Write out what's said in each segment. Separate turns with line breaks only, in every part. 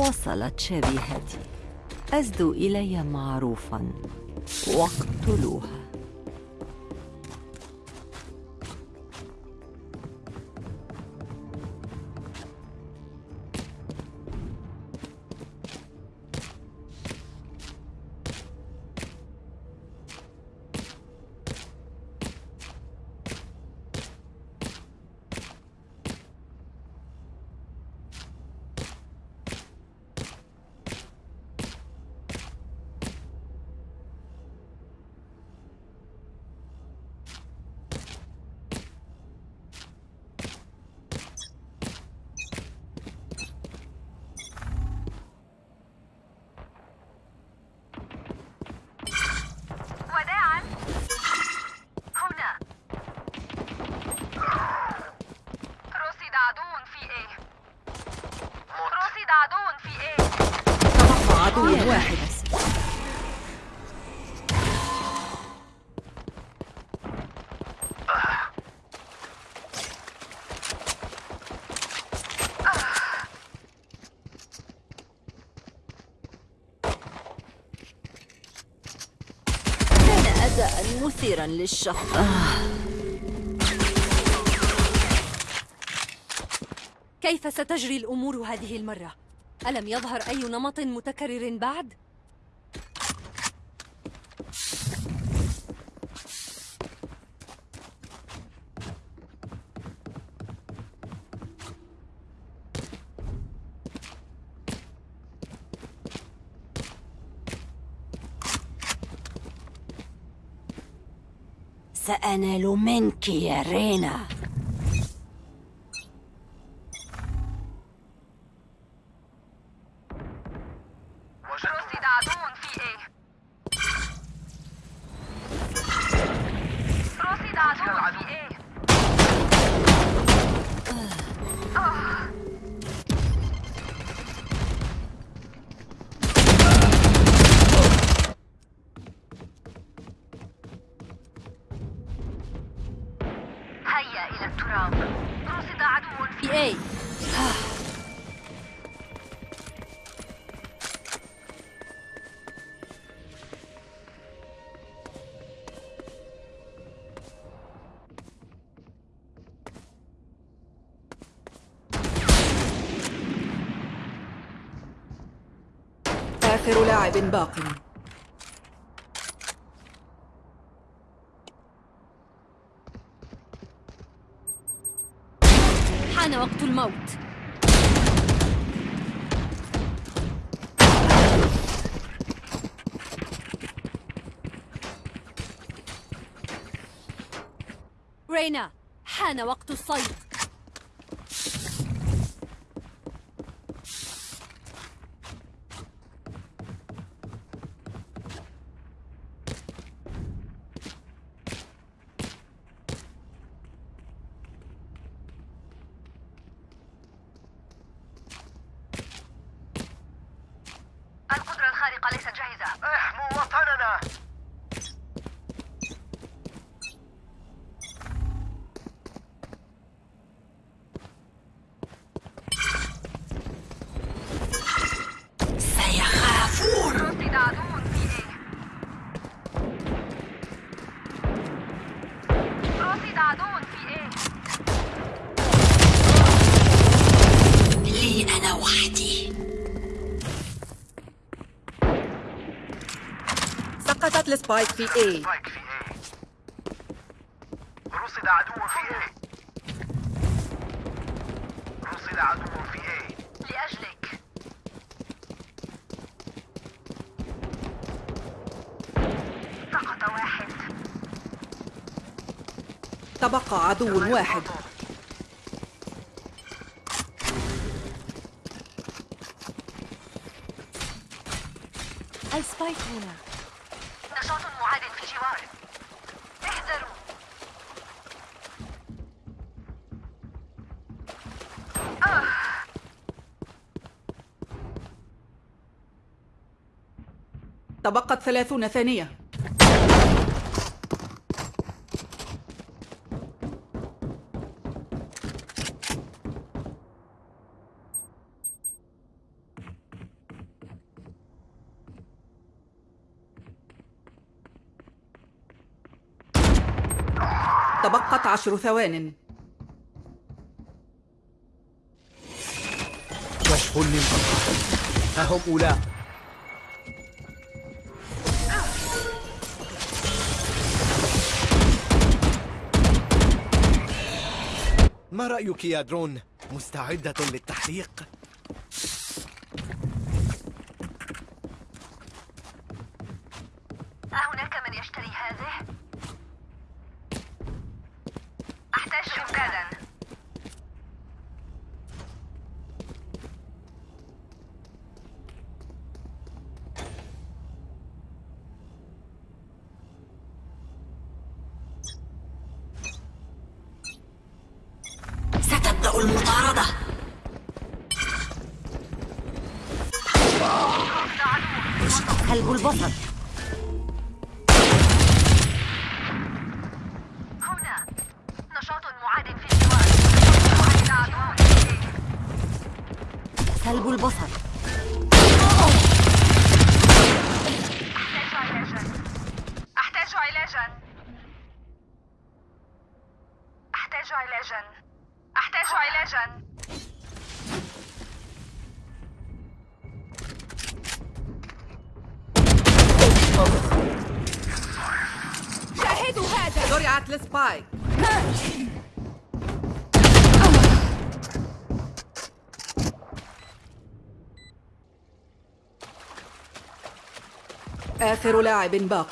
وصلت شبيهتي أزدوا إلي معروفا. واقتلوها مثيرا للشفقة
كيف ستجري الأمور هذه المرة؟ ألم يظهر أي نمط متكرر بعد؟
سأنال منك يا رينا.
آخر لاعب باق.
حان وقت الموت. رينا حان وقت الصيد
القدرة الخارقة ليست جاهزة احموا وطننا
سيخافون
رصد عدو في إيه رصد عدو
سقطت ال spike في A
spike في A رصد عدو في A رصد عدو في A
لأجلك سقط واحد
تبقى عدو واحد.
السبايك هنا.
نشاط معاد في الجوار احذروا.
تبقت ثلاثون ثانية. تبقت عشر ثوان
كشف ها هم أولاء ما رأيك يا درون؟ مستعدة للتحليق؟
كلب البصر.
أحتاج علاجا. أحتاج علاجا. أحتاج علاجا. أحتاج علاجا
شاهدوا هذا.
زرعت السبايك آخر لاعب باق.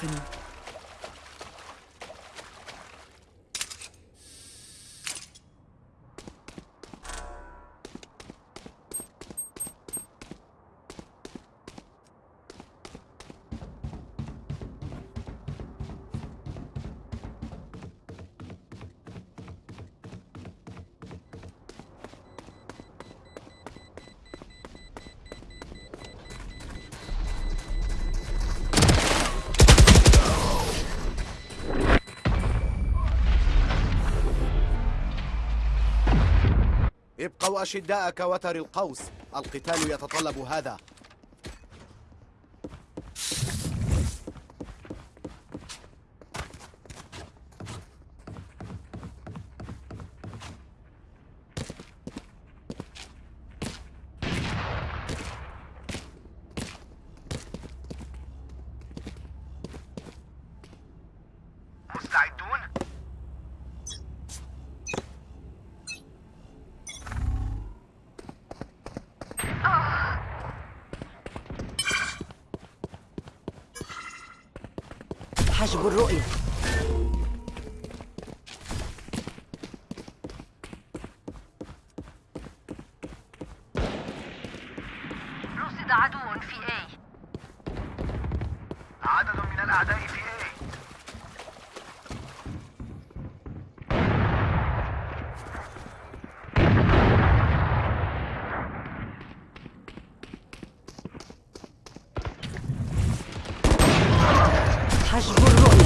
ابقوا أشداء كوتر القوس. القتال يتطلب هذا
مستعدون؟
حجب الرؤية
رصد عدو في A
عدد من الأعداء في A
حجب الرؤية.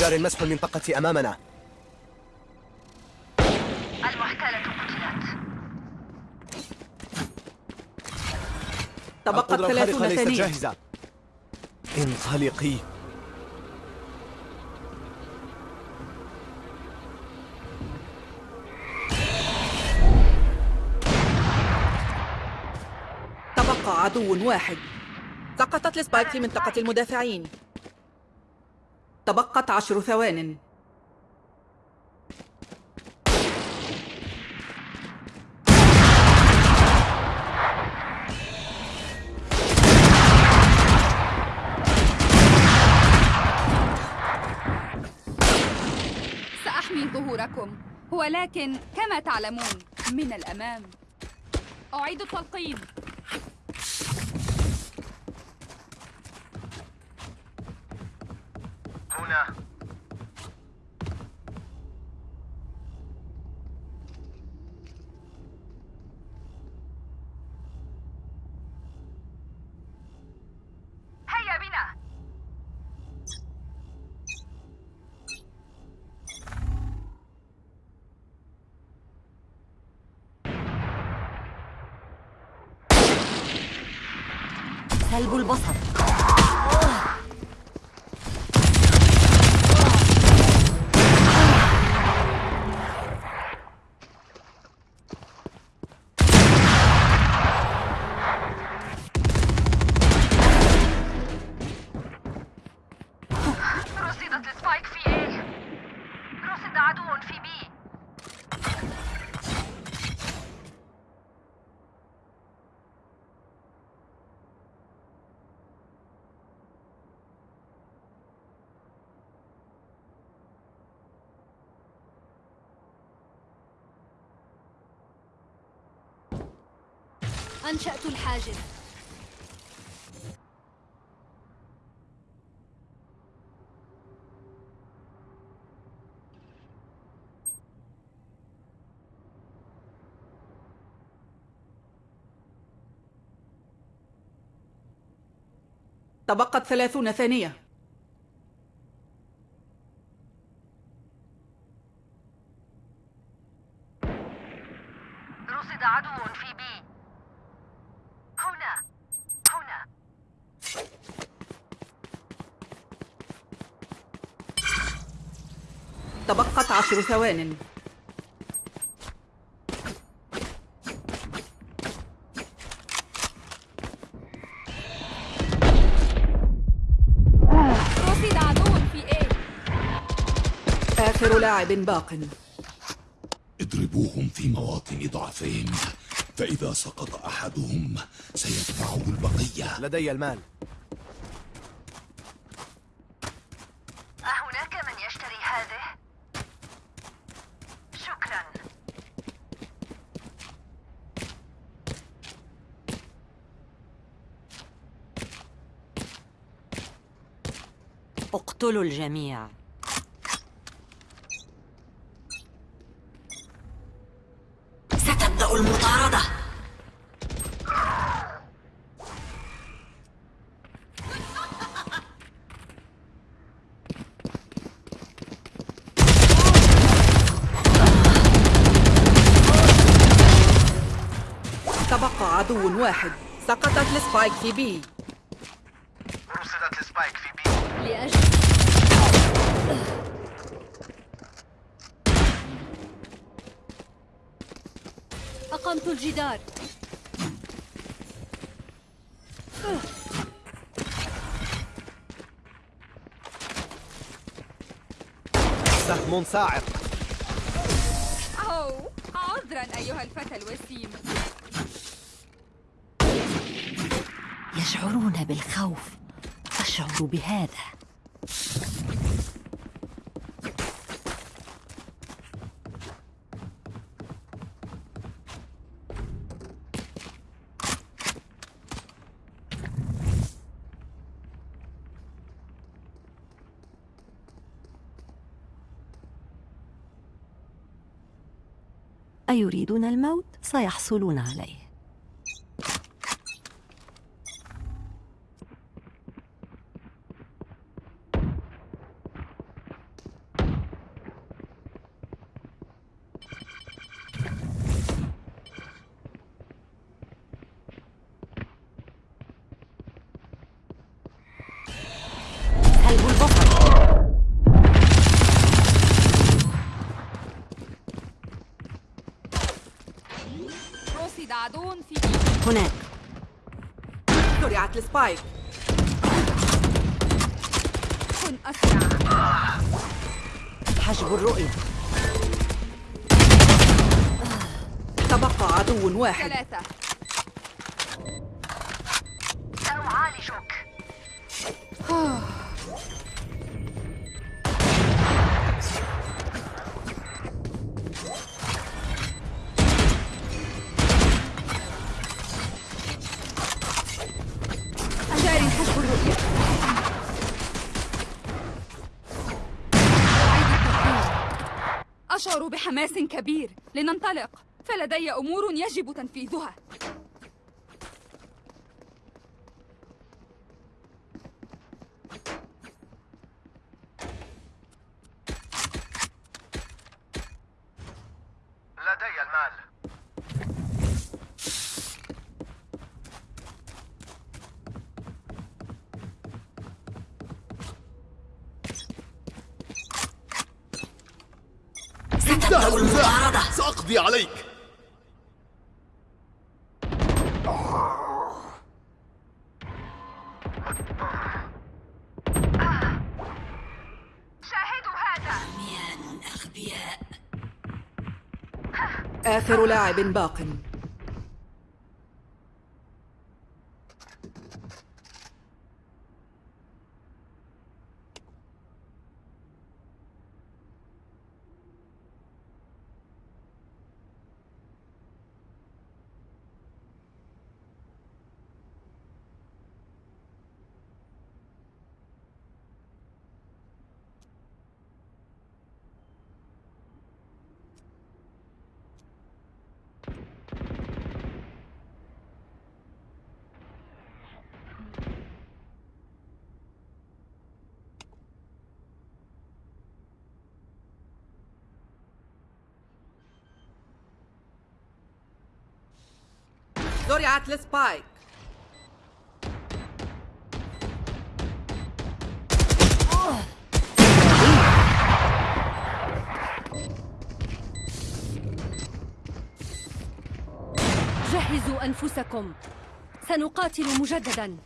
جار مسح المنطقة أمامنا.
تبقت ثلاثون
ليست
ثانية.
جاهزة. انطلقي.
تبقى عدو واحد. سقطت السبايك في منطقة المدافعين. تبقت عشر ثوان.
سأحمي ظهوركم. ولكن كما تعلمون من الأمام. أعيد التلقين
هنا
سلب البصر
رصدت السبايك في إيه رصد عدو في بي
أنشأت الحاجز
تبقت ثلاثون ثانية
رصد عدو في بي هنا هنا
تبقت عشر ثوان.
رصد عدو في إيه
آخر لاعب باق.
اضربوهم في مواطن ضعفهم فإذا سقط أحدهم سيتبعه البقية.
لدي المال
أهناك من يشتري هذه شكرا
اقتلوا الجميع. ستبدأ المطاردة.
تبقى عدو واحد. سقطت السبايك في بي
رصدت السبايك في بي
لأجل أقمت الجدار.
سهم صاعق
أو عذرا أيها الفتى الوسيم.
يشعرون بالخوف. أشعر بهذا. أيريدون الموت؟ سيحصلون عليه
السبايك
كن أسرع.
حجب الرؤية.
تبقى عدو واحد.
ثلاثة.
سأعالجك.
بحماس كبير لننطلق. فلدي أمور يجب تنفيذها.
آخر لاعب باق. زرعت لسبايك
جهزوا أنفسكم. سنقاتل مجددا.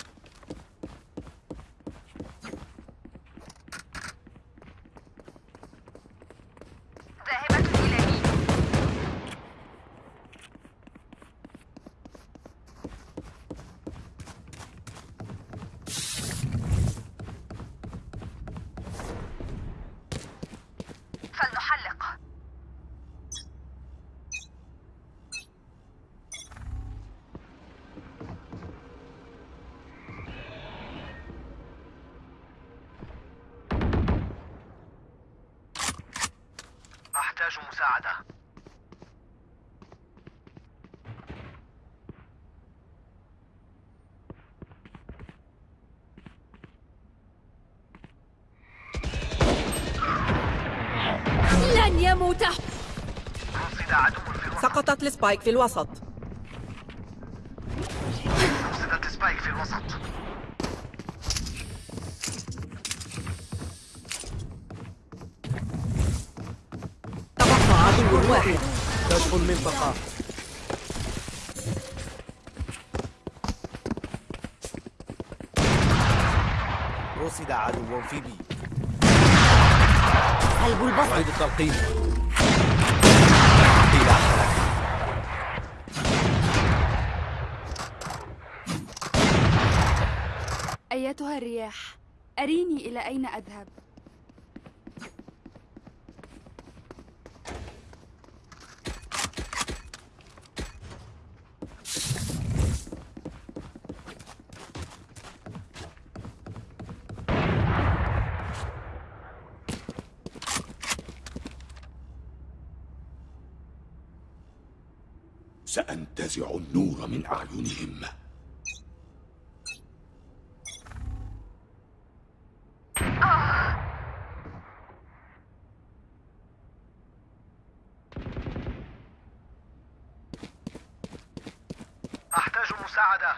الوسط
سقطت ل spike في الوسط.
رصدت spike في الوسط.
تبقى عدو واحد.
كشف المنطقة رصد عدو في B.
سلب البصر.
أعيد التلقيم إلى حركة
أيتها الرياح. أريني إلى أين أذهب؟
أحتاج مساعدة.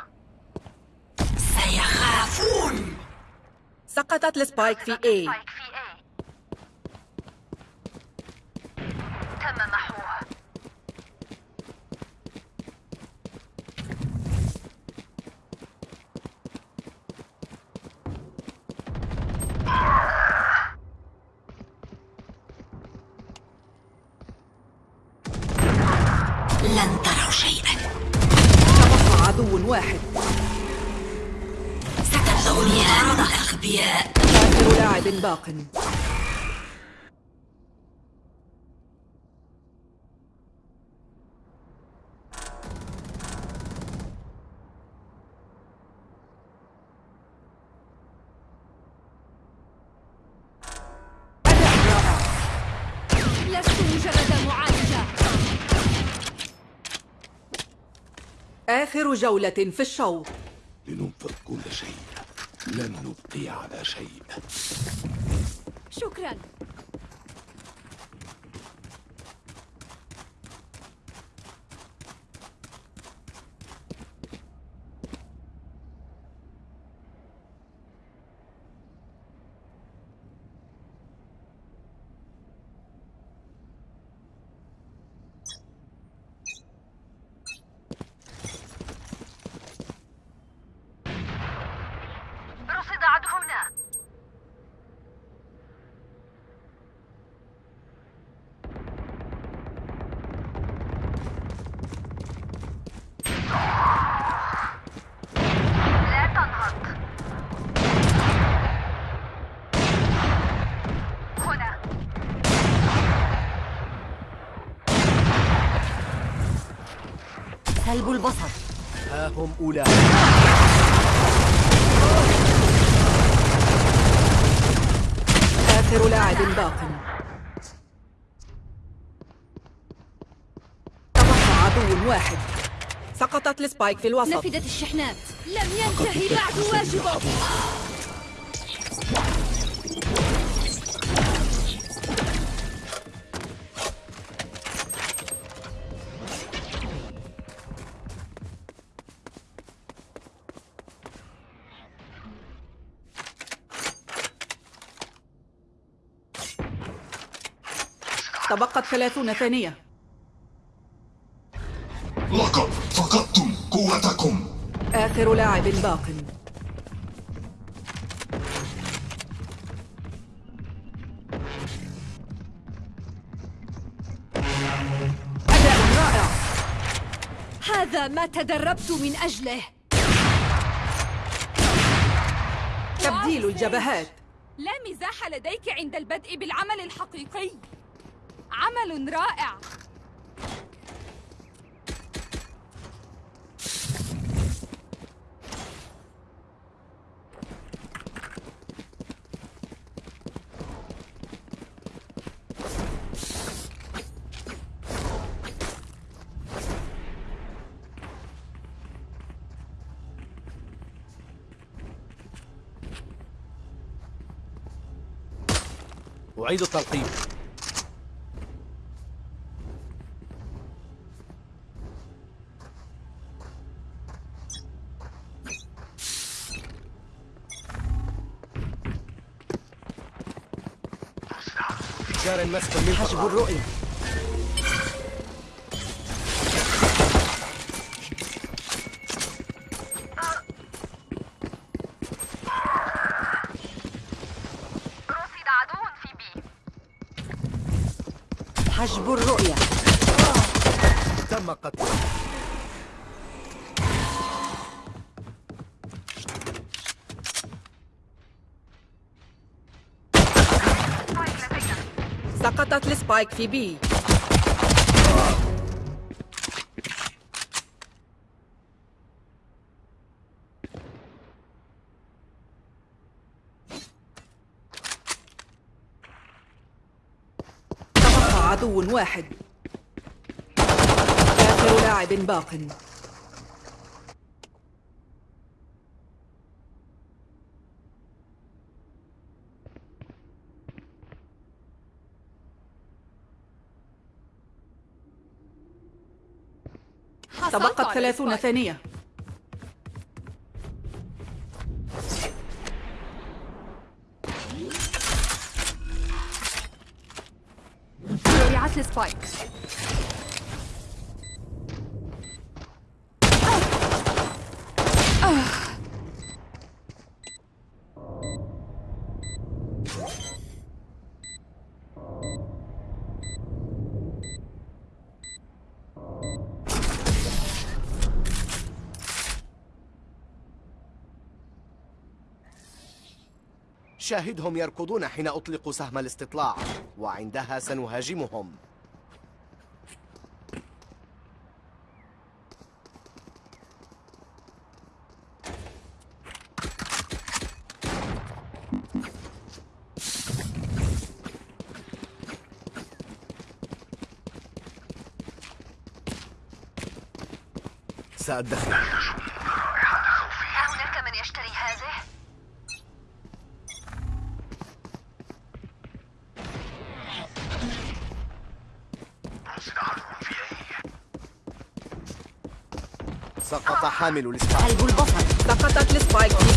سيخافون.
سقطت لسبايك في A.
لست مجرد معالجة.
آخر جولة في الشوط.
لننفذ كل شيء. لن نبقي على شيء.
شكرا. سلب البصر.
ها هم أولئك
آخر لاعب باق. تبقى عدو واحد. سقطت السبايك في الوسط.
نفدت الشحنات. لم ينتهي بعد واجبك
تبقت ثلاثون ثانية.
لقد فقدتم قوتكم.
آخر لاعب باق. أداء رائع.
هذا ما تدربت من أجله.
تبديل الجبهات.
لا مزاح لديك عند البدء بالعمل الحقيقي. عمل رائع.
أعيد التلقيم. جار مسك من
حجب الرؤية.
رصد عدو في بي.
حجب الرؤية.
تم قتله.
السبايك في بي تبقى عدو واحد. آخر لاعب باق. تبقت ثلاثون. ثانية
السبايك
شاهدهم يركضون حين أطلق سهم الاستطلاع وعندها سنهاجمهم. سأدخل
هناك من يشتري هذه
سقط حامل الإسفاح
قلب البصر. سقطت السبايك بي.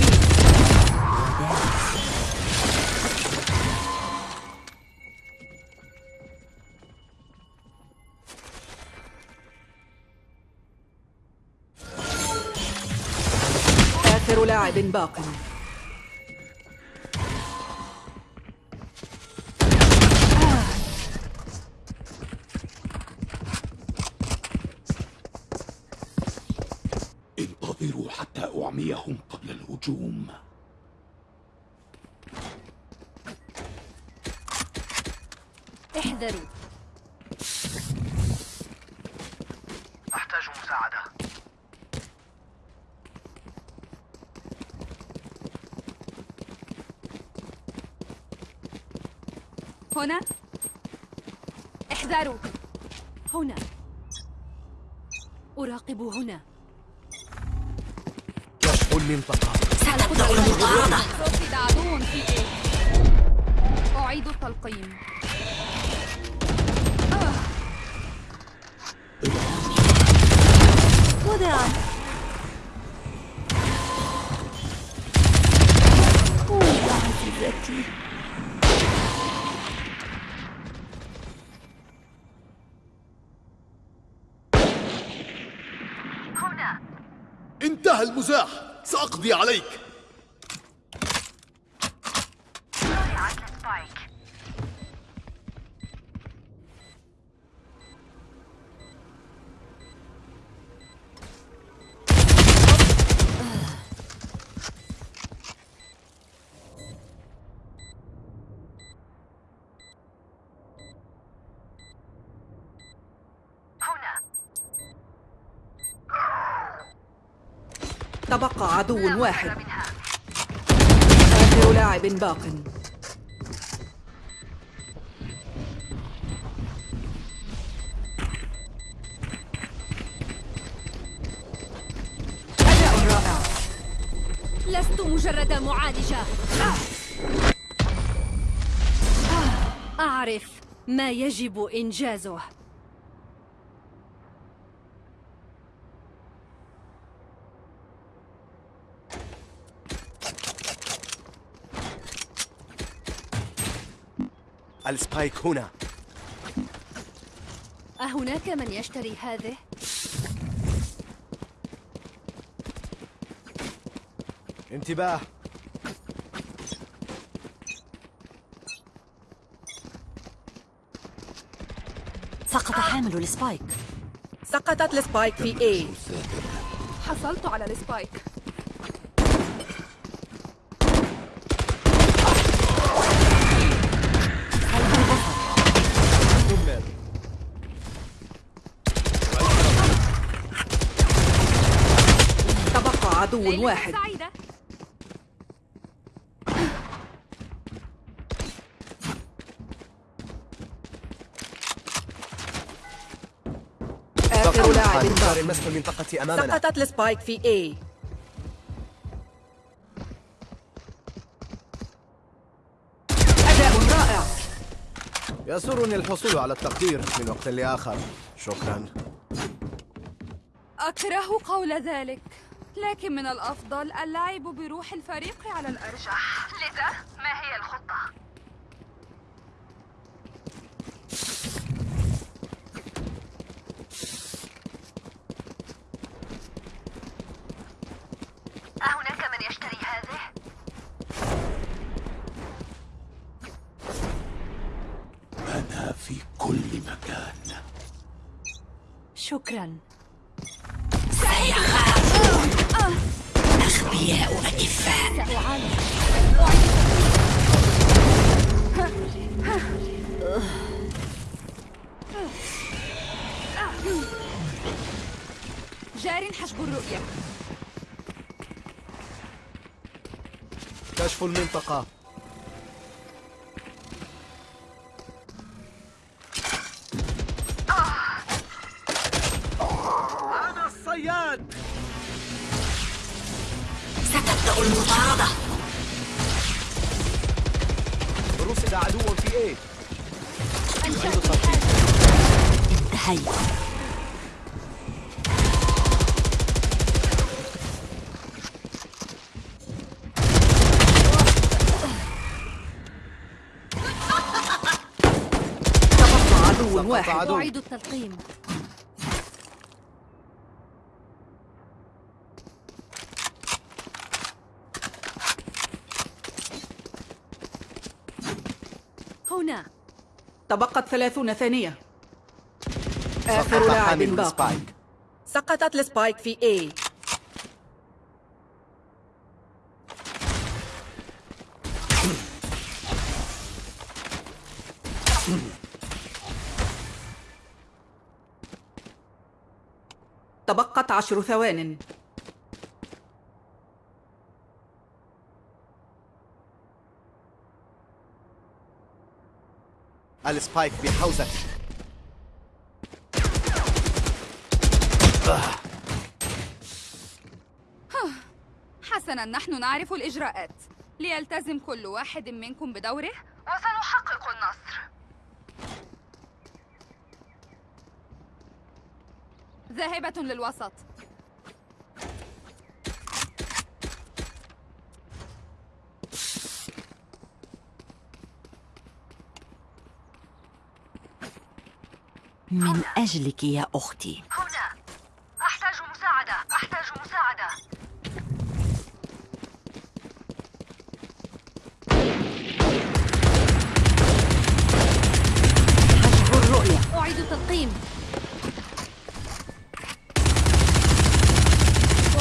آخر لاعب باق.
هنا. احذروا
هنا. أراقب هنا.
كشف المنطقة
سنبدأ المطاردة
رصد عدو في إيه؟ أعيد التلقيم.
خذها
هنا
سأقضي عليك.
تبقى عدو واحد. آخر لاعب باق. أداء رائع.
لست مجرد معالجة. أعرف ما يجب إنجازه.
ال spike هنا.
أهناك من يشتري هذه؟
انتباه.
سقط حامل ال spike
سقطت ال spike في A.
حصلت على
ال
spike. عدو واحد.
سعيدة
آخر لاعب
المنطقة أمامنا.
سقطت السبايك في A. أداء رائع.
يسرني الحصول على التقدير من وقت لآخر. شكرا.
أكره قول ذلك. لكن من الأفضل اللعب بروح الفريق على الأرجح
لذا ما هي الخطة؟ أهناك من يشتري هذه؟
أنا في كل مكان.
شكراً.
سيخافون أغبياء أكفاء
جار حجب الرؤية.
كشف المنطقة.
هنا.
تبقت ثلاثون ثانية. آخر لاعب
حامل
باق
ال spike
سقطت ال spike في A. تبقت عشر ثوان.
السبايك بحوزتي
حسنا نحن نعرف الإجراءات. ليلتزم كل واحد منكم بدوره؟ وسنحقق النصر. ذاهبة للوسط.
من أجلك يا أختي.
هنا. أحتاج مساعدة. أحتاج مساعدة.
حجب الرؤية.
أعيد التلقيم.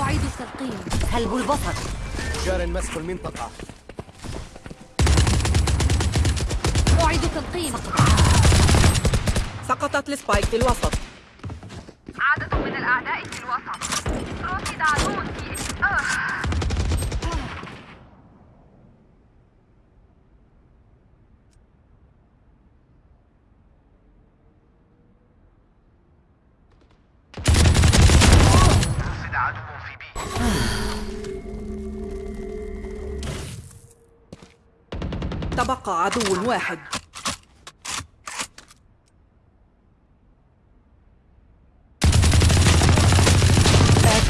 أعيد التلقيم.
سلب البصر.
جار مسك المنطقة.
أعيد التلقيم.
سقطت السبايك في الوسط.
عدد من الأعداء في الوسط. رصد عدو في آه.
تبقى عدو واحد.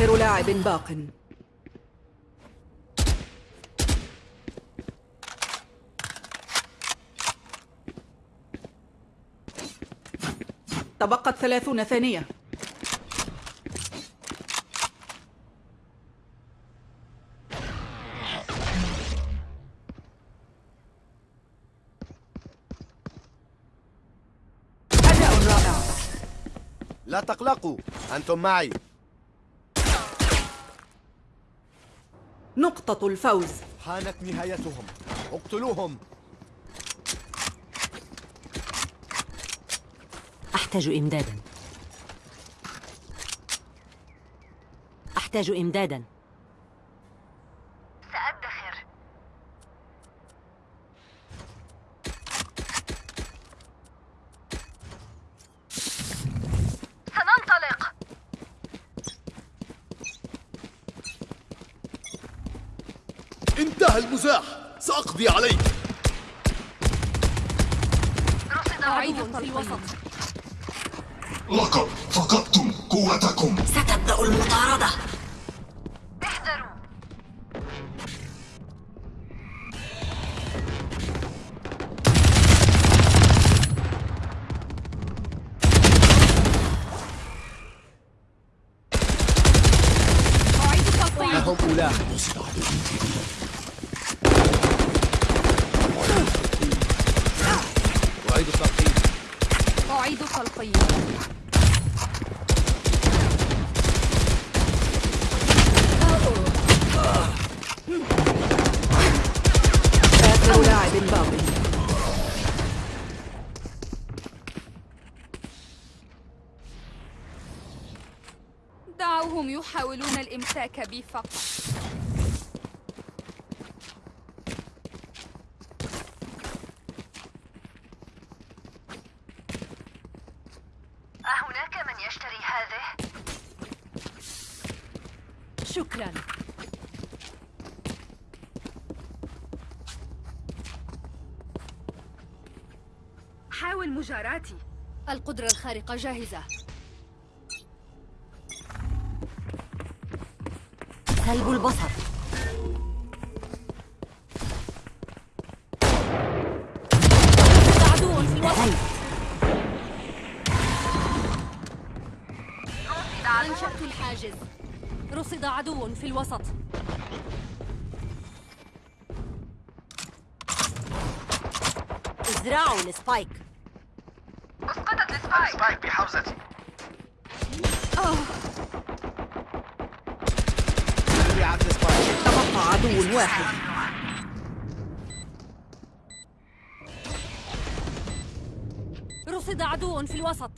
آخر لاعب باق. تبقت ثلاثون ثانية. أداء رائع
لا تقلقوا أنتم معي.
نقطة الفوز.
حانت نهايتهم. اقتلوهم.
أحتاج إمدادا. أحتاج إمدادا.
أعيد أعيد
آخر لاعب
دعوهم يحاولون الإمساك بي فقط
أهناك من يشتري هذه؟
شكرا
حاول مجاراتي
القدرة الخارقة جاهزة.
سلب البصر.
عدو في الوسط
انتهيت
أنشأت الحاجز. رصد عدو في الوسط.
ازرعوا ال
spike ال
spike بحوزتي
تبقى عدو واحد
رصد عدو في الوسط.